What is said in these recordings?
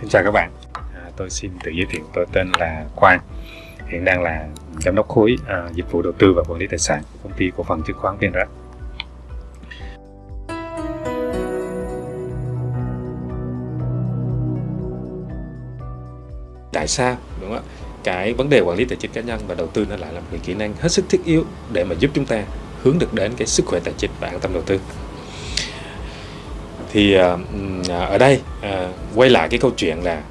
Xin chào các bạn, à, tôi xin tự giới thiệu tôi tên là Quang. Hiện đang là giám đốc khối à, dịch vụ đầu tư và quản lý tài sản của công ty cổ phần chứng khoán VNREX Tại sao đúng không ạ? Cái vấn đề quản lý tài chính cá nhân và đầu tư nó lại là một kỹ năng hết sức thiết yếu để mà giúp chúng ta hướng được đến cái sức khỏe tài chính và an tâm đầu tư thì ờ, ở đây ờ, quay lại cái câu chuyện là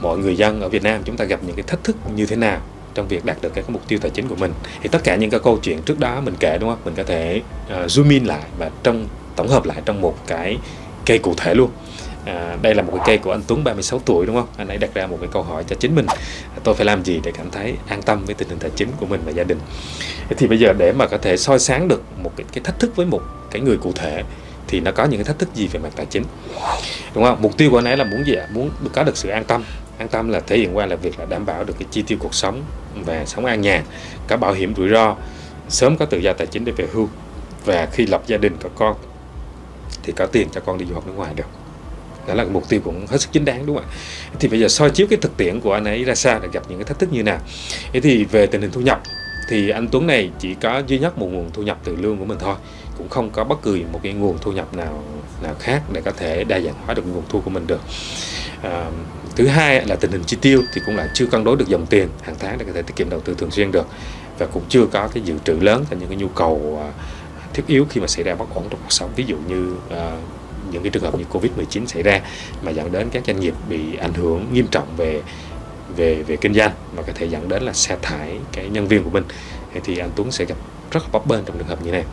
mọi người dân ở Việt Nam chúng ta gặp những cái thách thức như thế nào trong việc đạt được cái mục tiêu tài chính của mình. Thì tất cả những cái câu chuyện trước đó mình kể đúng không? Mình có thể uh, zoom in lại và trong tổng hợp lại trong một cái cây cụ thể luôn. À, đây là một cái cây của anh Tuấn 36 tuổi đúng không? Anh ấy đặt ra một cái câu hỏi cho chính mình. Tôi phải làm gì để cảm thấy an tâm với tình hình tài chính của mình và gia đình? Thì bây giờ để mà có thể soi sáng được một cái, cái thách thức với một cái người cụ thể thì nó có những cái thách thức gì về mặt tài chính. Đúng không? Mục tiêu của anh ấy là muốn gì ạ? Muốn có được sự an tâm. An tâm là thể hiện qua là việc là đảm bảo được cái chi tiêu cuộc sống và sống an nhàn, có bảo hiểm rủi ro, sớm có tự do tài chính để về hưu. Và khi lập gia đình, có con, thì có tiền cho con đi du học nước ngoài được. Đó là mục tiêu cũng hết sức chính đáng, đúng không ạ? Thì bây giờ soi chiếu cái thực tiễn của anh ấy ra sao để gặp những cái thách thức như nào? Thế thì về tình hình thu nhập thì anh Tuấn này chỉ có duy nhất một nguồn thu nhập từ lương của mình thôi. Cũng không có bất kỳ một cái nguồn thu nhập nào nào khác để có thể đa dạng hóa được nguồn thu của mình được. À, thứ hai là tình hình chi tiêu thì cũng là chưa cân đối được dòng tiền hàng tháng để có thể tiết kiệm đầu tư thường xuyên được. Và cũng chưa có cái dự trữ lớn cho những cái nhu cầu à, thiết yếu khi mà xảy ra bất ổn trong cuộc sống. Ví dụ như à, những cái trường hợp như Covid-19 xảy ra mà dẫn đến các doanh nghiệp bị ảnh hưởng nghiêm trọng về về về kinh doanh mà có thể dẫn đến là sa thải cái nhân viên của mình, thì anh Tuấn sẽ gặp rất là bấp bênh trong trường hợp như này.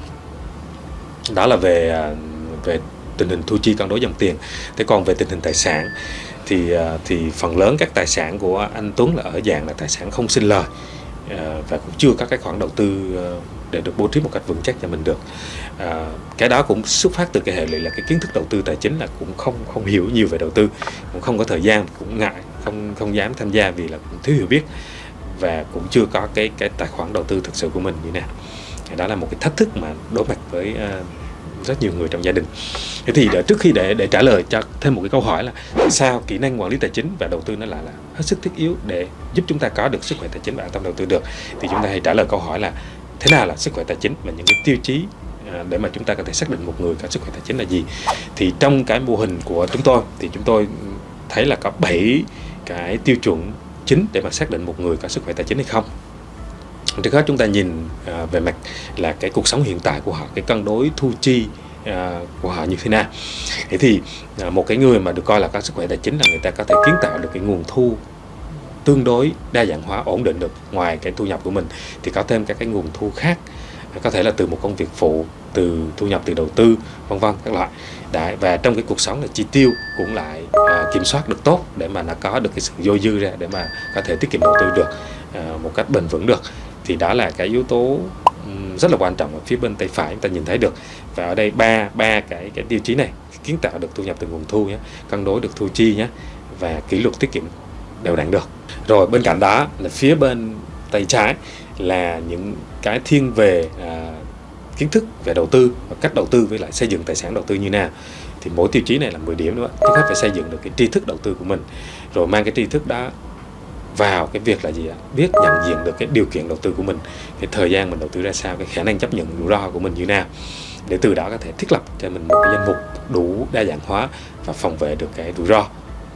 Đó là về à, về tình hình thu chi cân đối dòng tiền. Thế còn về tình hình tài sản thì à, thì phần lớn các tài sản của anh Tuấn là ở dạng là tài sản không sinh lời à, và cũng chưa có cái khoản đầu tư để được bố trí một cách vững chắc cho mình được. À, cái đó cũng xuất phát từ cái hệ lụy là cái kiến thức đầu tư tài chính là cũng không không hiểu nhiều về đầu tư cũng không có thời gian cũng ngại không không dám tham gia vì là cũng thiếu hiểu biết và cũng chưa có cái cái tài khoản đầu tư thực sự của mình như nào. Đó là một cái thách thức mà đối mặt với uh, rất nhiều người trong gia đình. Thế thì để, trước khi để để trả lời cho thêm một cái câu hỏi là sao kỹ năng quản lý tài chính và đầu tư nó lại là hết sức thiết yếu để giúp chúng ta có được sức khỏe tài chính và an tâm đầu tư được thì chúng ta hãy trả lời câu hỏi là thế nào là sức khỏe tài chính và những cái tiêu chí à, để mà chúng ta có thể xác định một người có sức khỏe tài chính là gì? Thì trong cái mô hình của chúng tôi, thì chúng tôi thấy là có 7 cái tiêu chuẩn chính để mà xác định một người có sức khỏe tài chính hay không. Trước hết chúng ta nhìn à, về mặt là cái cuộc sống hiện tại của họ, cái cân đối thu chi à, của họ như thế nào. Thế thì một cái người mà được coi là có sức khỏe tài chính là người ta có thể kiến tạo được cái nguồn thu tương đối đa dạng hóa ổn định được ngoài cái thu nhập của mình thì có thêm các cái nguồn thu khác. Có thể là từ một công việc phụ từ thu nhập từ đầu tư vân vân các loại. Đấy, và trong cái cuộc sống là chi tiêu cũng lại à, kiểm soát được tốt để mà nó có được cái sự dôi dư ra để mà có thể tiết kiệm đầu tư được à, một cách bền vững được. Thì đó là cái yếu tố rất là quan trọng ở phía bên tay phải chúng ta nhìn thấy được. Và ở đây ba ba cái cái tiêu chí này kiến tạo được thu nhập từ nguồn thu nhé cân đối được thu chi nhé và kỷ luật tiết kiệm đều đánh được. Rồi bên cạnh đó là phía bên tay trái là những cái thiên về à, kiến thức về đầu tư và cách đầu tư với lại xây dựng tài sản đầu tư như nào. Thì mỗi tiêu chí này là 10 điểm nữa trước hết phải xây dựng được cái tri thức đầu tư của mình. Rồi mang cái tri thức đó vào cái việc là gì ạ? Biết nhận diện được cái điều kiện đầu tư của mình cái thời gian mình đầu tư ra sao cái khả năng chấp nhận rủi ro của mình như nào để từ đó có thể thiết lập cho mình một cái danh mục đủ đa dạng hóa và phòng vệ được cái rủi ro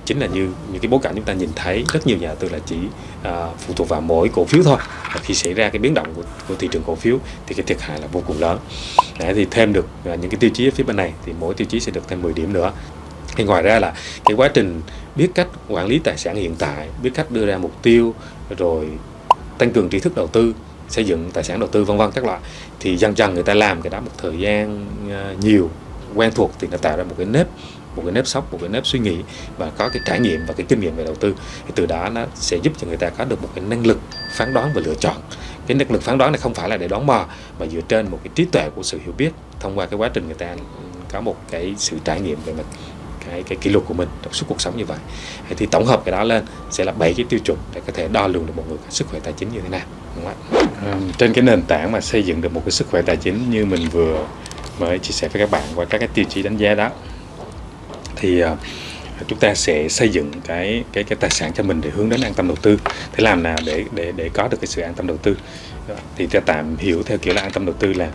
chính là như những cái bối cảnh chúng ta nhìn thấy rất nhiều nhà đầu tư là chỉ à, phụ thuộc vào mỗi cổ phiếu thôi. Và khi xảy ra cái biến động của, của thị trường cổ phiếu thì cái thiệt hại là vô cùng lớn. Đấy, thì thêm được à, những cái tiêu chí ở phía bên này thì mỗi tiêu chí sẽ được thêm 10 điểm nữa. Thì ngoài ra là cái quá trình biết cách quản lý tài sản hiện tại biết cách đưa ra mục tiêu rồi tăng cường trí thức đầu tư xây dựng tài sản đầu tư vân vân các loại thì dần dần người ta làm cái đó một thời gian à, nhiều quen thuộc thì nó tạo ra một cái nếp một cái nếp sống một cái nếp suy nghĩ và có cái trải nghiệm và cái kinh nghiệm về đầu tư thì từ đó nó sẽ giúp cho người ta có được một cái năng lực phán đoán và lựa chọn. Cái năng lực phán đoán này không phải là để đoán mò mà dựa trên một cái trí tuệ của sự hiểu biết thông qua cái quá trình người ta có một cái sự trải nghiệm về mặt cái cái kỷ luật của mình trong suốt cuộc sống như vậy. Thì tổng hợp cái đó lên sẽ là bảy cái tiêu chuẩn để có thể đo lường được một người sức khỏe tài chính như thế nào đúng không À, trên cái nền tảng mà xây dựng được một cái sức khỏe tài chính như mình vừa mới chia sẻ với các bạn qua các cái tiêu chí đánh giá đó thì ờ, chúng ta sẽ xây dựng cái cái cái tài sản cho mình để hướng đến an tâm đầu tư. Thế làm nào để để để có được cái sự an tâm đầu tư? Thì ta tạm hiểu theo kiểu là an tâm đầu tư là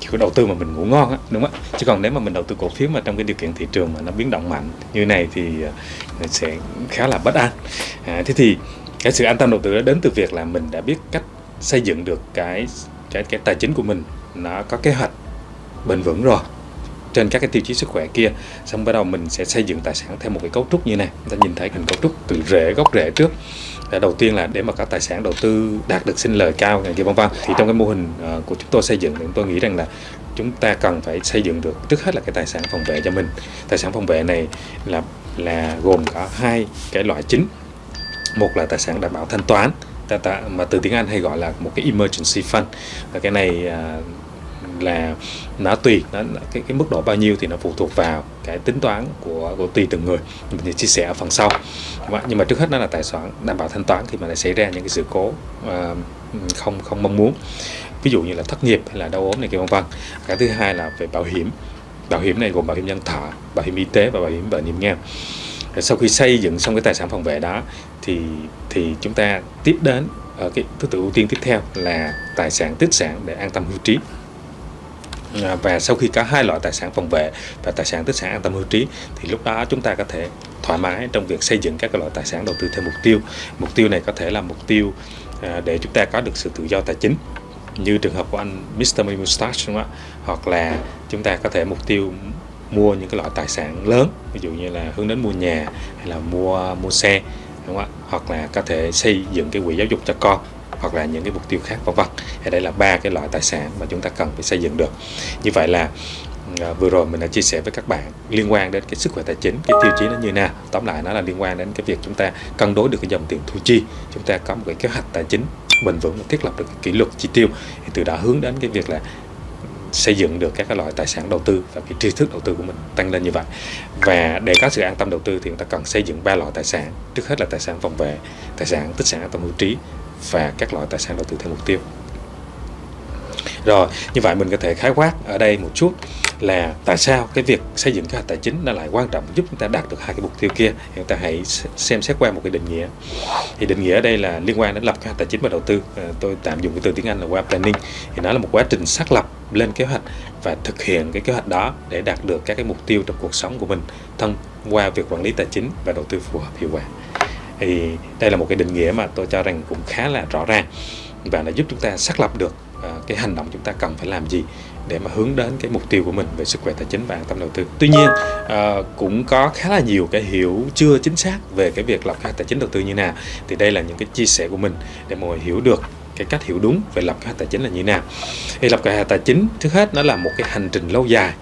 kiểu đầu tư mà mình ngủ ngon á đúng không chứ còn nếu mà mình đầu tư cổ phiếu mà trong cái điều kiện thị trường mà nó biến động mạnh như này thì ờ, sẽ khá là bất an. À, thế thì cái sự an tâm đầu tư đó đến từ việc là mình đã biết cách xây dựng được cái cái cái tài chính của mình. Nó có kế hoạch bền vững rồi trên các cái tiêu chí sức khỏe kia, xong bắt đầu mình sẽ xây dựng tài sản theo một cái cấu trúc như này. Ta nhìn thấy hình cấu trúc từ rễ, gốc rễ trước. Đầu tiên là để mà các tài sản đầu tư đạt được sinh lời cao này kia, vân vân. Thì trong cái mô hình ờ, của chúng tôi xây dựng thì tôi nghĩ rằng là chúng ta cần phải xây dựng được trước hết là cái tài sản phòng vệ cho mình. Tài sản phòng vệ này là là gồm có hai cái loại chính. Một là tài sản đảm bảo thanh toán. Mà từ tiếng Anh hay gọi là một cái emergency fund. Và cái này à, là nó tùy nó cái cái mức độ bao nhiêu thì nó phụ thuộc vào cái tính toán của của tùy từng người. Mình sẽ chia sẻ ở phần sau. Nhưng mà trước hết nó là tài sản đảm bảo thanh toán khi mà lại xảy ra những cái sự cố uh, không không mong muốn. Ví dụ như là thất nghiệp hay là đau ốm này kia vân vân. Cái thứ hai là về bảo hiểm. Bảo hiểm này gồm bảo hiểm nhân thọ bảo hiểm y tế và bảo hiểm bệnh hiểm nghèo. Sau khi xây dựng xong cái tài sản phòng vệ đó thì thì chúng ta tiếp đến ở cái thứ tự ưu tiên tiếp theo là tài sản tích sản để an tâm hưu trí. À, và sau khi có hai loại tài sản phòng vệ và tài sản tích sản an tâm hưu trí, thì lúc đó chúng ta có thể thoải mái trong việc xây dựng các loại tài sản đầu tư theo mục tiêu. Mục tiêu này có thể là mục tiêu à, để chúng ta có được sự tự do tài chính, như trường hợp của anh Mr. Money Mustache, đúng không ạ? Hoặc là chúng ta có thể mục tiêu mua những cái loại tài sản lớn, ví dụ như là hướng đến mua nhà hay là mua mua xe, đúng không ạ? Hoặc là có thể xây dựng cái quỹ giáo dục cho con hoặc là những cái mục tiêu khác, vân vân. Đây là ba cái loại tài sản mà chúng ta cần phải xây dựng được. Như vậy là ờ, vừa rồi mình đã chia sẻ với các bạn liên quan đến cái sức khỏe tài chính, cái tiêu chí nó như nào. Tóm lại nó là liên quan đến cái việc chúng ta cân đối được cái dòng tiền thu chi. Chúng ta có một cái kế hoạch tài chính bền vững và thiết lập được cái kỷ luật chi tiêu. Thì từ đó hướng đến cái việc là xây dựng được các cái loại tài sản đầu tư và cái tri thức đầu tư của mình tăng lên như vậy. Và để có sự an tâm đầu tư thì chúng ta cần xây dựng ba loại tài sản. Trước hết là tài sản phòng vệ, tài sản, tích sản an tâm hữu trí và các loại tài sản đầu tư theo mục tiêu. Rồi, như vậy mình có thể khái quát ở đây một chút là tại sao cái việc xây dựng kế hoạch tài chính nó lại quan trọng, giúp chúng ta đạt được hai cái mục tiêu kia. Chúng ta hãy xem xét qua một cái định nghĩa. Thì định nghĩa ở đây là liên quan đến lập kế hoạch tài chính và đầu tư. Ờ, tôi tạm dùng cái từ tiếng Anh là web planning. Thì nó là một quá trình xác lập lên kế hoạch và thực hiện cái kế hoạch đó để đạt được các cái mục tiêu trong cuộc sống của mình thông qua việc quản lý tài chính và đầu tư phù hợp hiệu quả thì đây là một cái định nghĩa mà tôi cho rằng cũng khá là rõ ràng và nó giúp chúng ta xác lập được à, cái hành động chúng ta cần phải làm gì để mà hướng đến cái mục tiêu của mình về sức khỏe tài chính và an tâm đầu tư. Tuy nhiên uh, cũng có khá là nhiều cái hiểu chưa chính xác về cái việc lập kế hoạch tài chính đầu tư như nào. Thì đây là những cái chia sẻ của mình để mọi người hiểu được cái cách hiểu đúng về lập kế hoạch tài chính là như nào. Thì lập kế hoạch tài chính trước hết nó là một cái hành trình lâu dài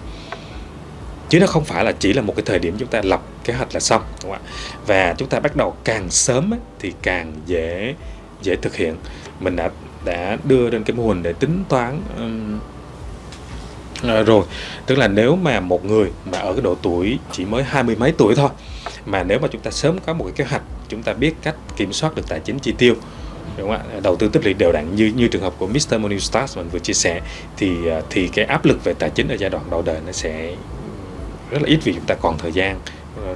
chứ nó không phải là chỉ là một cái thời điểm chúng ta lập kế hoạch là xong đúng không ạ? Và chúng ta bắt đầu càng sớm ấy, thì càng dễ dễ thực hiện. Mình đã đã đưa lên cái mô hình để tính toán um, à, rồi. Tức là nếu mà một người mà ở cái độ tuổi chỉ mới hai mươi mấy tuổi thôi mà nếu mà chúng ta sớm có một cái kế hoạch chúng ta biết cách kiểm soát được tài chính chi tiêu đúng không ạ? Đầu tư tích lũy đều đặn như như trường hợp của Mr. Money Stars mình vừa chia sẻ thì ờ, thì cái áp lực về tài chính ở giai đoạn đầu đời nó sẽ rất là ít vì chúng ta còn thời gian ờ,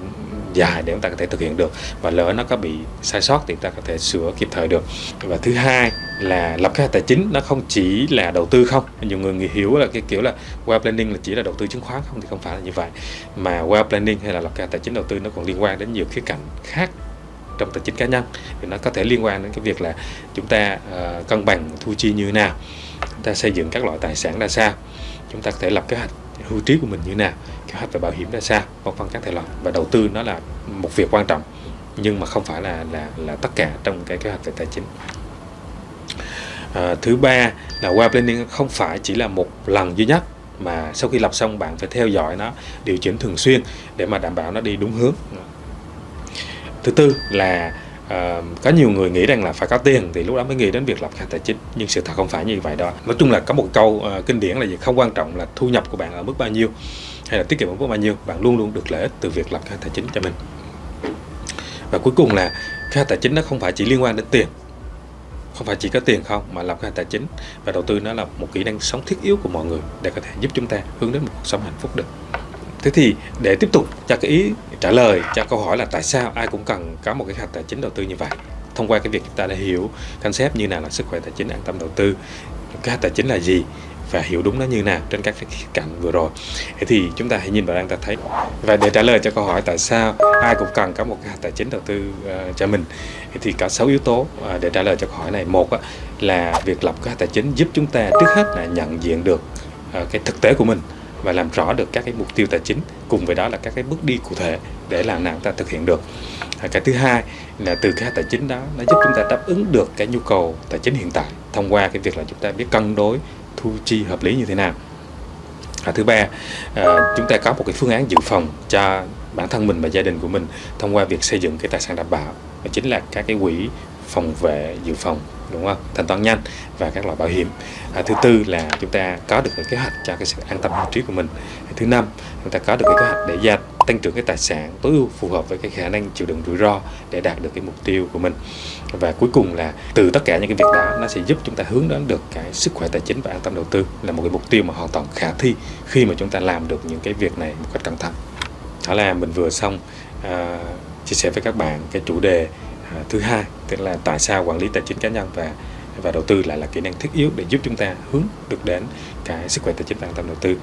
dài để chúng ta có thể thực hiện được. Và lỡ nó có bị sai sót thì chúng ta có thể sửa kịp thời được. Và thứ hai là lập kế hoạch tài chính nó không chỉ là đầu tư không. Nhiều người hiểu là cái kiểu là wealth planning là chỉ là đầu tư chứng khoán không thì không phải là như vậy. Mà wealth planning hay là lập kế hoạch tài chính đầu tư nó còn liên quan đến nhiều khía cạnh khác trong tài chính cá nhân. Thì nó có thể liên quan đến cái việc là chúng ta uh, cân bằng thu chi như thế nào chúng ta xây dựng các loại tài sản ra sao chúng ta có thể lập kế hoạch hưu trí của mình như thế nào kế hoạch về bảo hiểm ra sao vân vân các thể loại. Và đầu tư nó là một việc quan trọng nhưng mà không phải là là là tất cả trong cái kế hoạch về tài chính. À, thứ ba là qua planning không phải chỉ là một lần duy nhất mà sau khi lập xong bạn phải theo dõi nó điều chỉnh thường xuyên để mà đảm bảo nó đi đúng hướng. Thứ tư là Uh, có nhiều người nghĩ rằng là phải có tiền thì lúc đó mới nghĩ đến việc lập khai tài chính nhưng sự thật không phải như vậy đó. Nói chung là có một câu uh, kinh điển là gì? Không quan trọng là thu nhập của bạn ở mức bao nhiêu hay là tiết kiệm ở mức bao nhiêu bạn luôn luôn được lợi ích từ việc lập khai tài chính cho mình. Và cuối cùng là khai tài chính nó không phải chỉ liên quan đến tiền không phải chỉ có tiền không mà lập khai tài chính và đầu tư nó là một kỹ năng sống thiết yếu của mọi người để có thể giúp chúng ta hướng đến một cuộc sống hạnh phúc được thế thì để tiếp tục cho cái ý trả lời cho câu hỏi là tại sao ai cũng cần có một cái hạch tài chính đầu tư như vậy? Thông qua cái việc chúng ta đã hiểu concept như nào là sức khỏe tài chính an tâm đầu tư cái tài chính là gì và hiểu đúng nó như nào trên các cái khía cạnh vừa rồi. Thế thì chúng ta hãy nhìn vào đang ta thấy. Và để trả lời cho câu hỏi tại sao ai cũng cần có một cái tài chính đầu tư uh, cho mình thì có 6 yếu tố uh, để trả lời cho câu hỏi này. Một uh, là việc lập cái tài chính giúp chúng ta trước hết là nhận diện được uh, cái thực tế của mình và làm rõ được các cái mục tiêu tài chính cùng với đó là các cái bước đi cụ thể để làm nào ta thực hiện được. À, cái thứ hai là từ cái tài chính đó nó giúp chúng ta đáp ứng được cái nhu cầu tài chính hiện tại thông qua cái việc là chúng ta biết cân đối thu chi hợp lý như thế nào. À, thứ ba à, chúng ta có một cái phương án dự phòng cho bản thân mình và gia đình của mình thông qua việc xây dựng cái tài sản đảm bảo và chính là các cái quỹ phòng vệ dự phòng đúng không? Thanh toán nhanh và các loại bảo hiểm. À, thứ tư là chúng ta có được cái kế hoạch cho cái sự an tâm hưu trí của mình. Thứ năm chúng ta có được cái kế hoạch để gia tăng trưởng cái tài sản tối ưu phù hợp với cái khả năng chịu đựng rủi ro để đạt được cái mục tiêu của mình. Và cuối cùng là từ tất cả những cái việc đó nó sẽ giúp chúng ta hướng đến được cái sức khỏe tài chính và an tâm đầu tư là một cái mục tiêu mà hoàn toàn khả thi khi mà chúng ta làm được những cái việc này một cách cẩn thận. Đó là mình vừa xong uh, chia sẻ với các bạn cái chủ đề À, thứ hai, tức là tại sao quản lý tài chính cá nhân và và đầu tư lại là kỹ năng thiết yếu để giúp chúng ta hướng được đến cái sức khỏe tài chính và an tâm đầu tư?